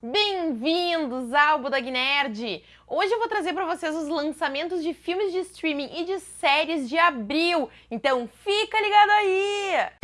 Bem-vindos ao Budog Nerd! Hoje eu vou trazer para vocês os lançamentos de filmes de streaming e de séries de abril, então fica ligado aí!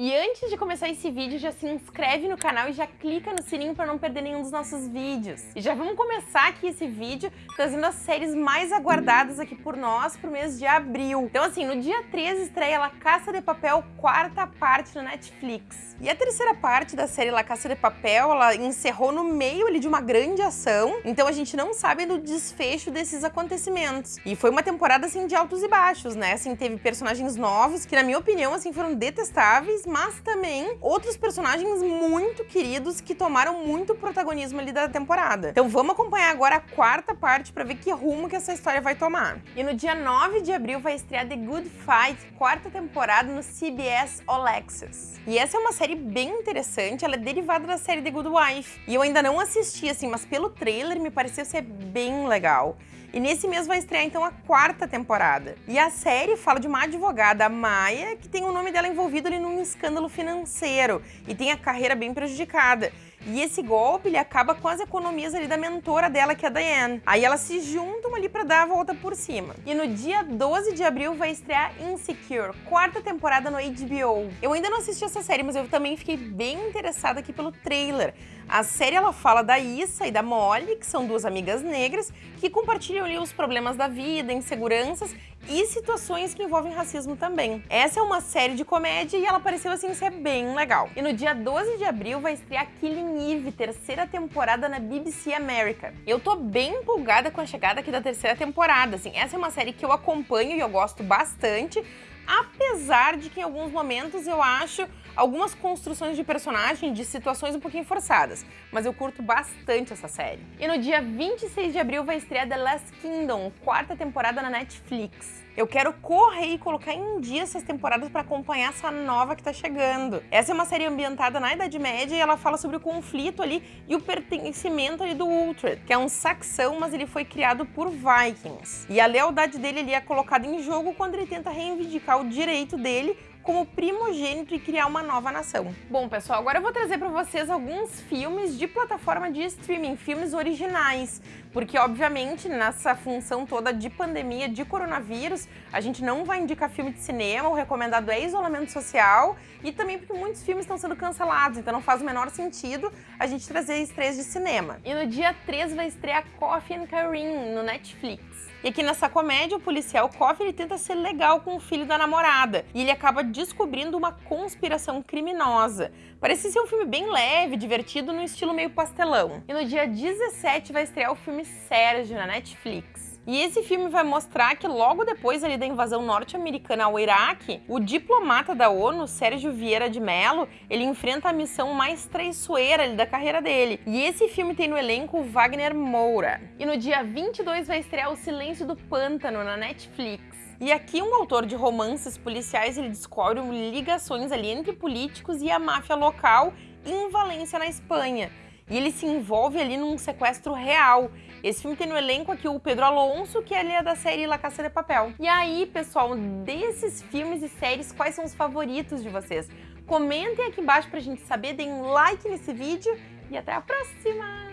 E antes de começar esse vídeo, já se inscreve no canal e já clica no sininho para não perder nenhum dos nossos vídeos. E já vamos começar aqui esse vídeo trazendo as séries mais aguardadas aqui por nós pro mês de abril. Então assim, no dia 13 estreia La Caça de Papel, quarta parte no Netflix. E a terceira parte da série La Caça de Papel, ela encerrou no meio ali de uma grande ação, então a gente não sabe do desfecho desses acontecimentos. E foi uma temporada assim de altos e baixos, né? Assim, teve personagens novos que na minha opinião assim foram detestáveis, mas também outros personagens muito queridos que tomaram muito protagonismo ali da temporada. Então vamos acompanhar agora a quarta parte para ver que rumo que essa história vai tomar. E no dia 9 de abril vai estrear The Good Fight, quarta temporada no CBS All Access. E essa é uma série bem interessante, ela é derivada da série The Good Wife. E eu ainda não assisti, assim, mas pelo trailer me pareceu ser bem legal. E nesse mês vai estrear então a quarta temporada. E a série fala de uma advogada, Maia, que tem o nome dela envolvido ali num escândalo financeiro e tem a carreira bem prejudicada. E esse golpe, ele acaba com as economias ali da mentora dela, que é a Diane. Aí elas se juntam ali para dar a volta por cima. E no dia 12 de abril vai estrear Insecure, quarta temporada no HBO. Eu ainda não assisti essa série, mas eu também fiquei bem interessada aqui pelo trailer. A série ela fala da Issa e da Molly, que são duas amigas negras, que compartilham ali os problemas da vida, inseguranças e situações que envolvem racismo também. Essa é uma série de comédia e ela pareceu assim ser bem legal. E no dia 12 de abril vai estrear Killing Eve, terceira temporada na BBC America. Eu tô bem empolgada com a chegada aqui da terceira temporada, assim, essa é uma série que eu acompanho e eu gosto bastante, apesar de que em alguns momentos eu acho algumas construções de personagem de situações um pouquinho forçadas, mas eu curto bastante essa série. E no dia 26 de abril vai estrear The Last Kingdom, quarta temporada na Netflix. Eu quero correr e colocar em dia essas temporadas para acompanhar essa nova que tá chegando. Essa é uma série ambientada na Idade Média e ela fala sobre o conflito ali e o pertencimento ali do Uhtred, que é um saxão, mas ele foi criado por Vikings. E a lealdade dele ali é colocada em jogo quando ele tenta reivindicar o direito dele como primogênito e criar uma nova nação. Bom, pessoal, agora eu vou trazer para vocês alguns filmes de plataforma de streaming, filmes originais, porque obviamente nessa função toda de pandemia, de coronavírus, a gente não vai indicar filme de cinema, o recomendado é isolamento social e também porque muitos filmes estão sendo cancelados, então não faz o menor sentido a gente trazer estreias de cinema. E no dia 3 vai estrear Coffee and Kareem no Netflix. E aqui nessa comédia, o policial Coffee ele tenta ser legal com o filho da namorada e ele acaba descobrindo uma conspiração criminosa. Parece ser um filme bem leve, divertido, no estilo meio pastelão. E no dia 17 vai estrear o filme Sérgio na Netflix. E esse filme vai mostrar que logo depois ali da invasão norte-americana ao Iraque, o diplomata da ONU, Sérgio Vieira de Mello, ele enfrenta a missão mais traiçoeira ali da carreira dele. E esse filme tem no elenco Wagner Moura. E no dia 22 vai estrear O Silêncio do Pântano na Netflix. E aqui um autor de romances policiais ele descobre ligações ali entre políticos e a máfia local em Valência, na Espanha e ele se envolve ali num sequestro real. Esse filme tem no elenco aqui o Pedro Alonso, que ele é da série La Caça de Papel. E aí, pessoal, desses filmes e séries, quais são os favoritos de vocês? Comentem aqui embaixo pra gente saber, deem um like nesse vídeo e até a próxima!